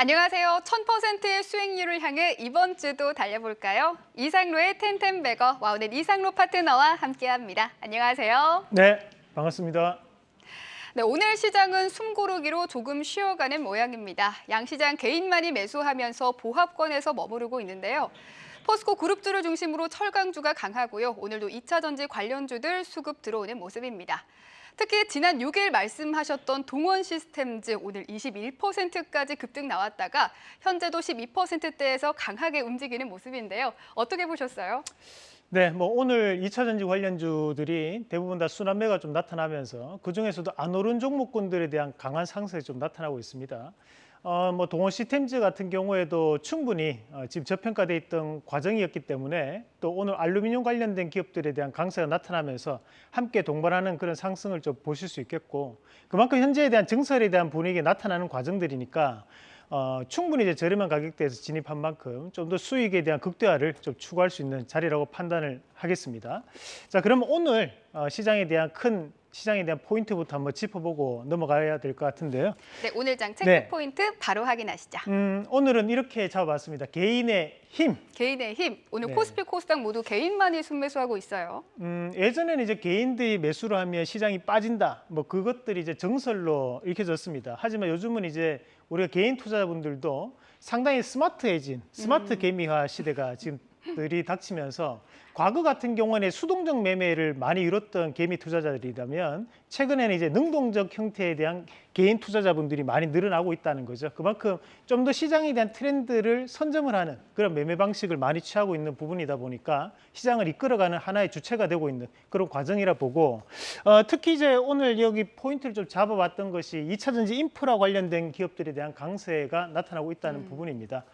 안녕하세요. 1000%의 수익률을 향해 이번 주도 달려볼까요? 이상로의 텐텐베거 와우넷 이상로 파트너와 함께합니다. 안녕하세요. 네, 반갑습니다. 네, 오늘 시장은 숨고르기로 조금 쉬어가는 모양입니다. 양 시장 개인만이 매수하면서 보합권에서 머무르고 있는데요. 포스코 그룹주를 중심으로 철강주가 강하고요. 오늘도 2차 전지 관련주들 수급 들어오는 모습입니다. 특히 지난 6일 말씀하셨던 동원 시스템즈 오늘 21%까지 급등 나왔다가 현재도 12%대에서 강하게 움직이는 모습인데요. 어떻게 보셨어요? 네, 뭐 오늘 2차 전지 관련주들이 대부분 다 순환매가 좀 나타나면서 그 중에서도 안 오른 종목군들에 대한 강한 상승이 좀 나타나고 있습니다. 어, 뭐 동원 시스템즈 같은 경우에도 충분히 어, 지금 저평가돼 있던 과정이었기 때문에 또 오늘 알루미늄 관련된 기업들에 대한 강세가 나타나면서 함께 동반하는 그런 상승을 좀 보실 수 있겠고 그만큼 현재에 대한 증설에 대한 분위기가 나타나는 과정들이니까 어, 충분히 이제 저렴한 가격대에서 진입한 만큼 좀 더 수익에 대한 극대화를 좀 추구할 수 있는 자리라고 판단을 하겠습니다. 자, 그럼 오늘 어, 시장에 대한 큰 시장에 대한 포인트부터 한번 짚어보고 넘어가야 될 것 같은데요. 네, 오늘 장 체크 네. 포인트 바로 확인하시죠. 음, 오늘은 이렇게 잡아봤습니다. 개인의 힘. 개인의 힘. 오늘 네. 코스피 코스닥 모두 개인만이 순매수하고 있어요. 음, 예전에는 이제 개인들이 매수를 하면 시장이 빠진다. 뭐 그것들이 이제 정설로 읽혀졌습니다. 하지만 요즘은 이제 우리가 개인 투자자분들도 상당히 스마트해진 스마트 음. 개미화 시대가 지금 들이 닥치면서 과거 같은 경우는 수동적 매매를 많이 이뤘던 개미 투자자들이라면 최근에는 이제 능동적 형태에 대한 개인 투자자분들이 많이 늘어나고 있다는 거죠. 그만큼 좀 더 시장에 대한 트렌드를 선점을 하는 그런 매매 방식을 많이 취하고 있는 부분이다 보니까 시장을 이끌어가는 하나의 주체가 되고 있는 그런 과정이라 보고 어, 특히 이제 오늘 여기 포인트를 좀 잡아봤던 것이 2차 전지 인프라 관련된 기업들에 대한 강세가 나타나고 있다는 부분입니다.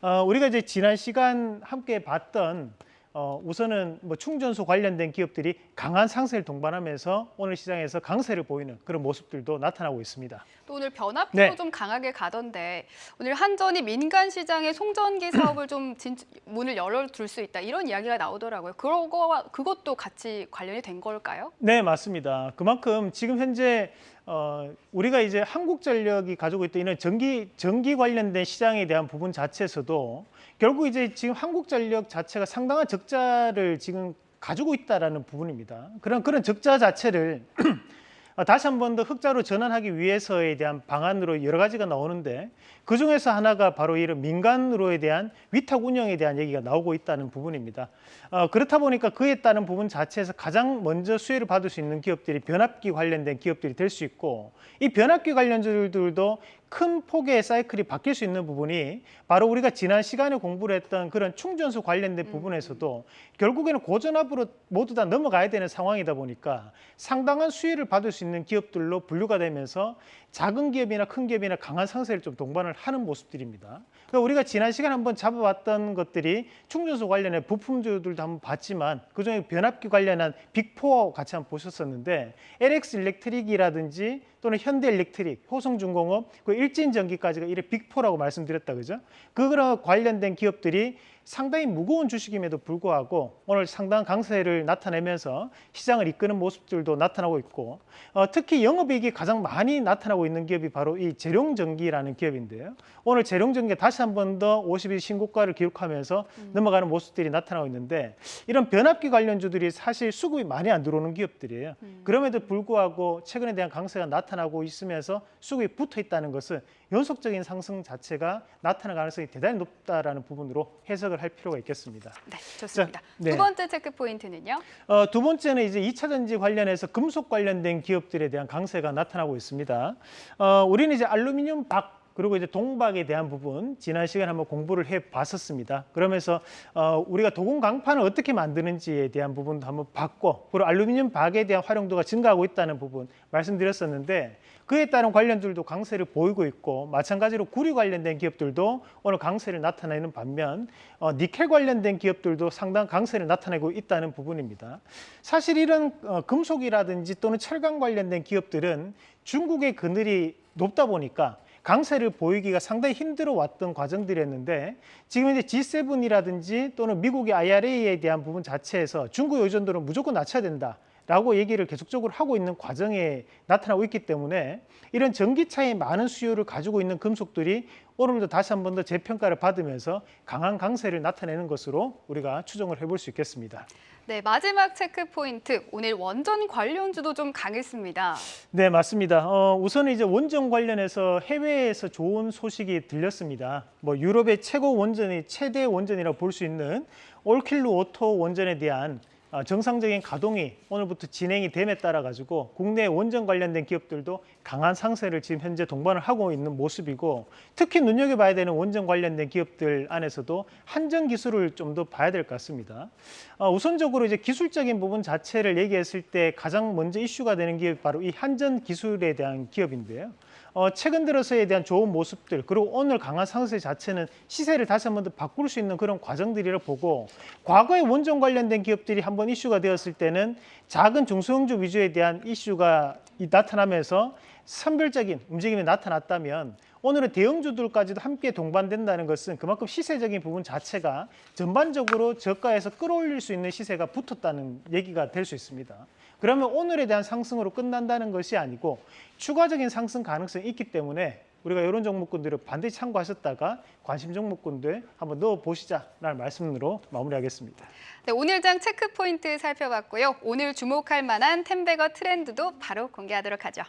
어, 우리가 이제 지난 시간 함께 봤던 어, 우선은 뭐 충전소 관련된 기업들이 강한 상승을 동반하면서 오늘 시장에서 강세를 보이는 그런 모습들도 나타나고 있습니다. 또 오늘 변압기도 네. 좀 강하게 가던데 오늘 한전이 민간 시장에 송전기 사업을 좀 진, 문을 열어둘 수 있다 이런 이야기가 나오더라고요. 그거와 그것도 같이 관련이 된 걸까요? 네, 맞습니다. 그만큼 지금 현재 어, 우리가 이제 한국전력이 가지고 있던 이런 전기 전기 관련된 시장에 대한 부분 자체에서도 결국 이제 지금 한국전력 자체가 상당한 적자를 지금 가지고 있다라는 부분입니다. 그런 그런 적자 자체를 어, 다시 한 번 더 흑자로 전환하기 위해서에 대한 방안으로 여러 가지가 나오는데 그 중에서 하나가 바로 이런 민간으로에 대한 위탁 운영에 대한 얘기가 나오고 있다는 부분입니다. 어, 그렇다 보니까 그에 따른 부분 자체에서 가장 먼저 수혜를 받을 수 있는 기업들이 변압기 관련된 기업들이 될 수 있고 이 변압기 관련주들도 큰 폭의 사이클이 바뀔 수 있는 부분이 바로 우리가 지난 시간에 공부를 했던 그런 충전소 관련된 부분에서도 결국에는 고전압으로 모두 다 넘어가야 되는 상황이다 보니까 상당한 수혜를 받을 수 있는 기업들로 분류가 되면서 작은 기업이나 큰 기업이나 강한 상세를 좀 동반을 하는 모습들입니다. 그러니까 우리가 지난 시간 한번 잡아봤던 것들이 충전소 관련해 부품주들도 한번 봤지만 그중에 변압기 관련한 빅포 같이 한번 보셨었는데 LX 일렉트릭이라든지 또는 현대 일렉트릭, 효성중공업, 그 일진전기까지가 이래 빅포라고 말씀드렸다 그죠? 그거랑 관련된 기업들이 상당히 무거운 주식임에도 불구하고 오늘 상당한 강세를 나타내면서 시장을 이끄는 모습들도 나타나고 있고 어, 특히 영업이익이 가장 많이 나타나고 있는 기업이 바로 이 재룡전기라는 기업인데요. 오늘 재룡전기 다시 한 번 더 50일 신고가를 기록하면서 넘어가는 모습들이 나타나고 있는데 이런 변압기 관련주들이 사실 수급이 많이 안 들어오는 기업들이에요. 그럼에도 불구하고 최근에 대한 강세가 나타나고 있으면서 수급이 붙어 있다는 것은 연속적인 상승 자체가 나타날 가능성이 대단히 높다라는 부분으로 해석을 할 필요가 있겠습니다. 네, 좋습니다. 자, 네. 두 번째 체크 포인트는요. 어, 두 번째는 이제 2차 전지 관련해서 금속 관련된 기업들에 대한 강세가 나타나고 있습니다. 어, 우리는 이제 알루미늄 박 그리고 이제 동박에 대한 부분 지난 시간에 한번 공부를 해 봤었습니다. 그러면서 어, 우리가 도금 강판을 어떻게 만드는지에 대한 부분도 한번 봤고 그리고 알루미늄 박에 대한 활용도가 증가하고 있다는 부분 말씀드렸었는데 그에 따른 관련들도 강세를 보이고 있고 마찬가지로 구리 관련된 기업들도 오늘 강세를 나타내는 반면 어, 니켈 관련된 기업들도 상당한 강세를 나타내고 있다는 부분입니다. 사실 이런 어, 금속이라든지 또는 철강 관련된 기업들은 중국의 그늘이 높다 보니까 강세를 보이기가 상당히 힘들어 왔던 과정들이었는데 지금 이제 G7이라든지 또는 미국의 IRA에 대한 부분 자체에서 중국 의존도를 무조건 낮춰야 된다. 라고 얘기를 계속적으로 하고 있는 과정에 나타나고 있기 때문에 이런 전기차의 많은 수요를 가지고 있는 금속들이 오늘도 다시 한 번 더 재평가를 받으면서 강한 강세를 나타내는 것으로 우리가 추정을 해볼 수 있겠습니다. 네, 마지막 체크 포인트. 오늘 원전 관련주도 좀 강했습니다. 네, 맞습니다. 어, 우선 이제 원전 관련해서 해외에서 좋은 소식이 들렸습니다. 뭐 유럽의 최고 원전이 최대 원전이라고 볼 수 있는 올킬루오토 원전에 대한 어, 정상적인 가동이 오늘부터 진행이 됨에 따라 가지고 국내 원전 관련된 기업들도 강한 강세를 지금 현재 동반을 하고 있는 모습이고 특히 눈여겨봐야 되는 원전 관련된 기업들 안에서도 한전 기술을 좀 더 봐야 될 것 같습니다. 어, 우선적으로 이제 기술적인 부분 자체를 얘기했을 때 가장 먼저 이슈가 되는 기업이 바로 이 한전 기술에 대한 기업인데요. 어, 최근 들어서에 대한 좋은 모습들 그리고 오늘 강한 상세 자체는 시세를 다시 한번 더 바꿀 수 있는 그런 과정들이라 보고 과거에 원전 관련된 기업들이 한번 이슈가 되었을 때는 작은 중소형주 위주에 대한 이슈가 이- 나타나면서 선별적인 움직임이 나타났다면 오늘은 대형주들까지도 함께 동반된다는 것은 그만큼 시세적인 부분 자체가 전반적으로 저가에서 끌어올릴 수 있는 시세가 붙었다는 얘기가 될 수 있습니다. 그러면 오늘에 대한 상승으로 끝난다는 것이 아니고 추가적인 상승 가능성이 있기 때문에 우리가 이런 종목군들을 반드시 참고하셨다가 관심 종목군들 한번 넣어 보시자라는 말씀으로 마무리하겠습니다. 네, 오늘 장 체크 포인트 살펴봤고요. 오늘 주목할 만한 템베거 트렌드도 바로 공개하도록 하죠.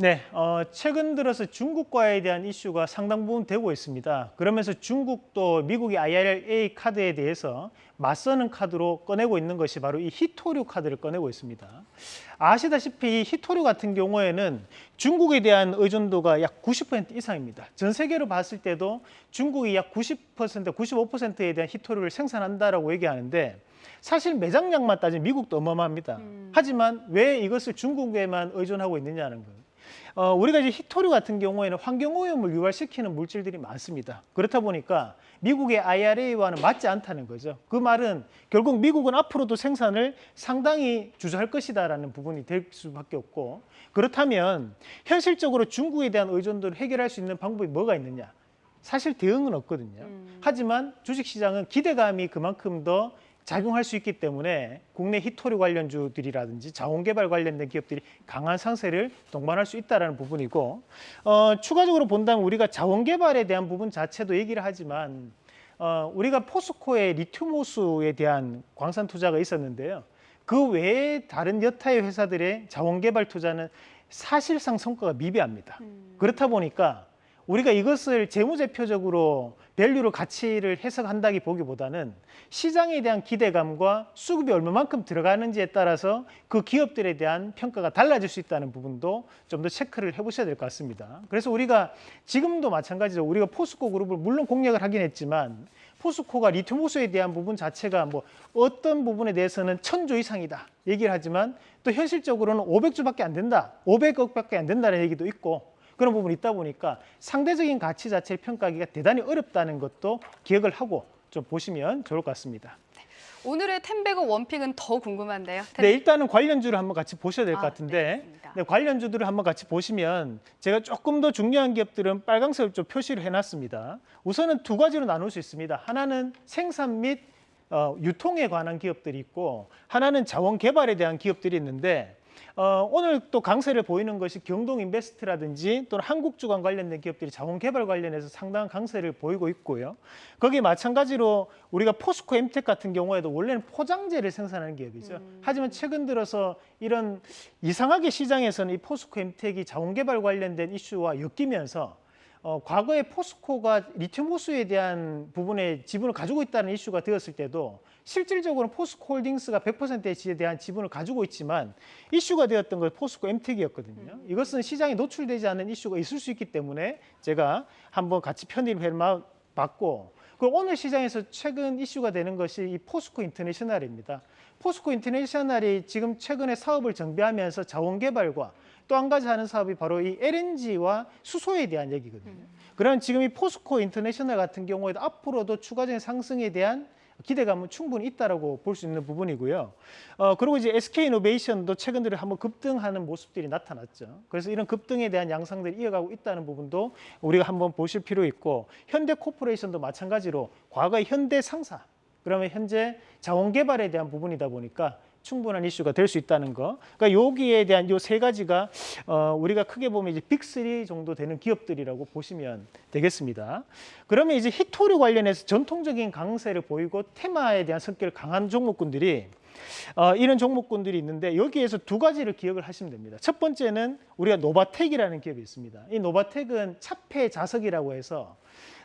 네, 어, 최근 들어서 중국과에 대한 이슈가 상당 부분 되고 있습니다. 그러면서 중국도 미국의 IRA 카드에 대해서 맞서는 카드로 꺼내고 있는 것이 바로 이 히토류 카드를 꺼내고 있습니다. 아시다시피 이 히토류 같은 경우에는 중국에 대한 의존도가 약 90% 이상입니다. 전 세계로 봤을 때도 중국이 약 90%, 95%에 대한 히토류를 생산한다라고 얘기하는데 사실 매장량만 따지면 미국도 어마어마합니다. 하지만 왜 이것을 중국에만 의존하고 있느냐는 거예요. 어, 우리가 이제 히토류 같은 경우에는 환경오염을 유발시키는 물질들이 많습니다. 그렇다 보니까 미국의 IRA와는 맞지 않다는 거죠. 그 말은 결국 미국은 앞으로도 생산을 상당히 주저할 것이다라는 부분이 될 수밖에 없고 그렇다면 현실적으로 중국에 대한 의존도를 해결할 수 있는 방법이 뭐가 있느냐? 사실 대응은 없거든요. 하지만 주식시장은 기대감이 그만큼 더 작용할 수 있기 때문에 국내 히토류 관련주들이라든지 자원개발 관련된 기업들이 강한 상세를 동반할 수 있다는 부분이고 어, 추가적으로 본다면 우리가 자원개발에 대한 부분 자체도 얘기를 하지만 어, 우리가 포스코의 리튬 호수에 대한 광산 투자가 있었는데요. 그 외에 다른 여타의 회사들의 자원개발 투자는 사실상 성과가 미비합니다. 그렇다 보니까 우리가 이것을 재무제표적으로 value로 가치를 해석한다기 보기보다는 시장에 대한 기대감과 수급이 얼마만큼 들어가는지에 따라서 그 기업들에 대한 평가가 달라질 수 있다는 부분도 좀 더 체크를 해보셔야 될 것 같습니다. 그래서 우리가 지금도 마찬가지로 우리가 포스코 그룹을 물론 공략을 하긴 했지만 포스코가 리튬 호수에 대한 부분 자체가 뭐 어떤 부분에 대해서는 천조 이상이다 얘기를 하지만 또 현실적으로는 500조밖에 안 된다, 500억밖에 안 된다는 얘기도 있고 그런 부분이 있다 보니까 상대적인 가치 자체를 평가하기가 대단히 어렵다는 것도 기억을 하고 좀 보시면 좋을 것 같습니다. 오늘의 템베거 원픽은 더 궁금한데요. 네, 일단은 관련주를 한번 같이 보셔야 될것 아, 같은데 네. 네, 관련주들을 한번 같이 보시면 제가 조금 더 중요한 기업들은 빨간색을 좀 표시를 해놨습니다. 우선은 두 가지로 나눌 수 있습니다. 하나는 생산 및 어, 유통에 관한 기업들이 있고 하나는 자원 개발에 대한 기업들이 있는데 어, 오늘 또 강세를 보이는 것이 경동 인베스트라든지 또는 한국주간 관련된 기업들이 자원 개발 관련해서 상당한 강세를 보이고 있고요. 거기에 마찬가지로 우리가 포스코 엠텍 같은 경우에도 원래는 포장재를 생산하는 기업이죠. 하지만 최근 들어서 이런 이상하게 시장에서는 이 포스코 엠텍이 자원 개발 관련된 이슈와 엮이면서 어, 과거에 포스코가 리튬 호수에 대한 부분에 지분을 가지고 있다는 이슈가 되었을 때도 실질적으로 포스코 홀딩스가 100%에 지에 대한 지분을 가지고 있지만 이슈가 되었던 건 포스코 엠텍이었거든요. 이것은 시장에 노출되지 않는 이슈가 있을 수 있기 때문에 제가 한번 같이 편입을 해봤고 그리고 오늘 시장에서 최근 이슈가 되는 것이 이 포스코 인터내셔널입니다. 포스코 인터내셔널이 지금 최근에 사업을 정비하면서 자원 개발과 또 한 가지 하는 사업이 바로 이 LNG와 수소에 대한 얘기거든요. 그런 지금 이 포스코 인터내셔널 같은 경우에도 앞으로도 추가적인 상승에 대한 기대감은 충분히 있다라고 볼 수 있는 부분이고요. 어, 그리고 이제 SK 이노베이션도 최근 들어 한번 급등하는 모습들이 나타났죠. 그래서 이런 급등에 대한 양상들이 이어가고 있다는 부분도 우리가 한번 보실 필요 있고 현대 코퍼레이션도 마찬가지로 과거의 현대 상사 그러면 현재 자원 개발에 대한 부분이다 보니까 충분한 이슈가 될 수 있다는 거. 그러니까 여기에 대한 요 세 가지가 어, 우리가 크게 보면 이제 빅3 정도 되는 기업들이라고 보시면 되겠습니다. 그러면 이제 희토류 관련해서 전통적인 강세를 보이고 테마에 대한 성격을 강한 종목군들이 어, 이런 종목군들이 있는데 여기에서 두 가지를 기억을 하시면 됩니다. 첫 번째는 우리가 노바텍이라는 기업이 있습니다. 이 노바텍은 차폐 자석이라고 해서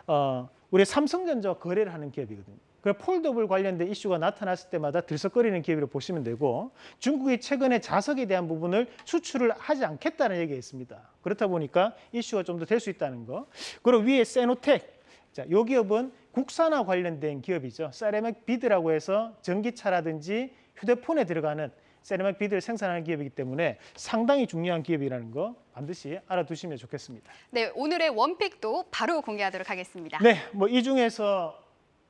어, 우리 삼성전자와 거래를 하는 기업이거든요. 그 foldable 관련된 이슈가 나타났을 때마다 들썩거리는 기업이라고 보시면 되고 중국이 최근에 자석에 대한 부분을 수출을 하지 않겠다는 얘기가 있습니다. 그렇다 보니까 이슈가 좀 더 될 수 있다는 거. 그리고 위에 세노텍. 자, 요 기업은 국산화 관련된 기업이죠. 세라믹 비드라고 해서 전기차라든지 휴대폰에 들어가는 세라믹 비드를 생산하는 기업이기 때문에 상당히 중요한 기업이라는 거 반드시 알아두시면 좋겠습니다. 네, 오늘의 원픽도 바로 공개하도록 하겠습니다. 네, 뭐 이 중에서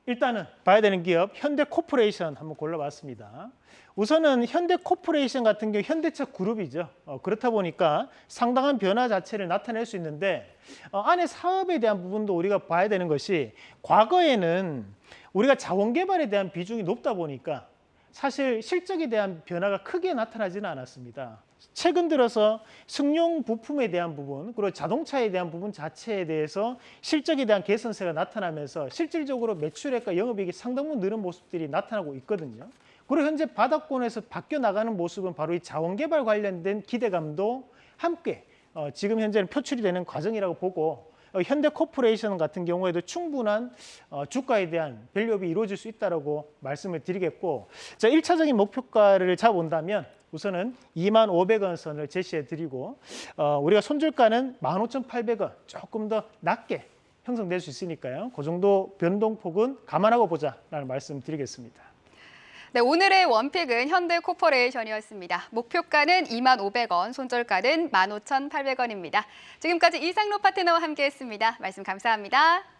일단은 봐야 되는 기업 현대코퍼레이션 한번 골라봤습니다. 우선은 현대코퍼레이션 같은 경우 현대차 그룹이죠. 어, 그렇다 보니까 상당한 변화 자체를 나타낼 수 있는데 어, 안에 사업에 대한 부분도 우리가 봐야 되는 것이 과거에는 우리가 자원 개발에 대한 비중이 높다 보니까 사실 실적에 대한 변화가 크게 나타나지는 않았습니다. 최근 들어서 승용 부품에 대한 부분 그리고 자동차에 대한 부분 자체에 대해서 실적에 대한 개선세가 나타나면서 실질적으로 매출액과 영업이익이 상당 부분 늘은 모습들이 나타나고 있거든요. 그리고 현재 바닥권에서 바뀌어 나가는 모습은 바로 이 자원 개발 관련된 기대감도 함께 어, 지금 현재는 표출이 되는 과정이라고 보고 어, 현대코퍼레이션 같은 경우에도 충분한 어, 주가에 대한 value up이 이루어질 수 있다라고 말씀을 드리겠고 자, 1차적인 목표가를 잡아본다면 우선은 2만 500원 선을 제시해 드리고 어, 우리가 손절가는 15,800원 조금 더 낮게 형성될 수 있으니까요. 그 정도 변동폭은 감안하고 보자라는 말씀 드리겠습니다. 네, 오늘의 원픽은 현대코퍼레이션이었습니다. 목표가는 2만 500원, 손절가는 15,800원입니다. 지금까지 이상로 파트너와 함께했습니다. 말씀 감사합니다.